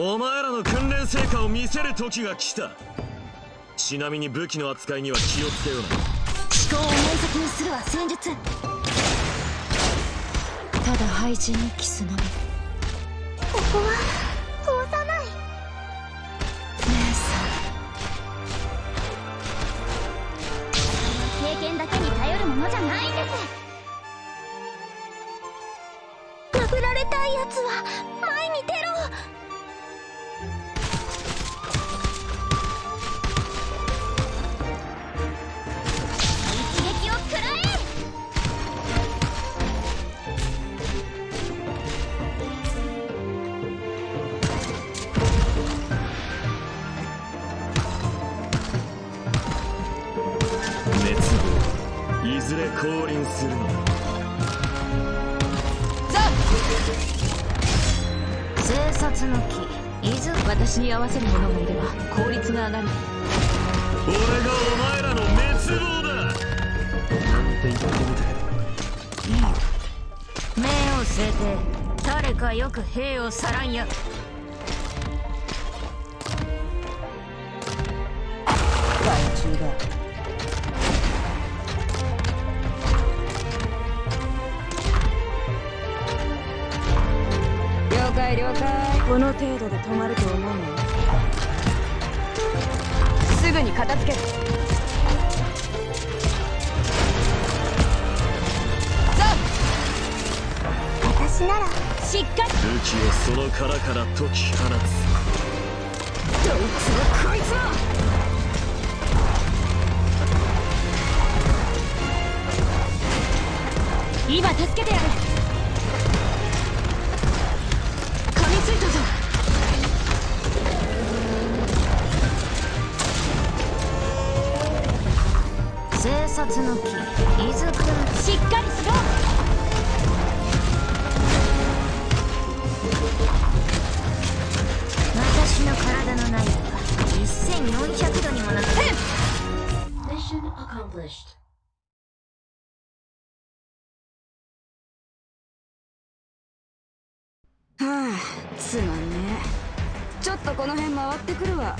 お前らの訓練成果を見せる時が来た。ちなみに武器の扱いには気をつけような思考を明晰にするは戦術。ただ廃人にキスのみ。ここは通さない。姉さん。経験だけに頼るものじゃないんです。殴られたいやつは。いずれ降臨するのだ。生殺の木。伊豆私に合わせる者がいれば効率が上がる。俺がお前らの滅亡だ。なんて言ってみてい。いよ命を据えて誰かよく兵をさらんや解了解。この程度で止まると思うの？すぐに片付ける。私ならしっかり。武器をその殻から解き放つ。どいつもこいつも今助けてやる察の木伊豆くんしっかりしろ私の体の内部は1400度にもなってはあすまんねちょっとこの辺回ってくるわ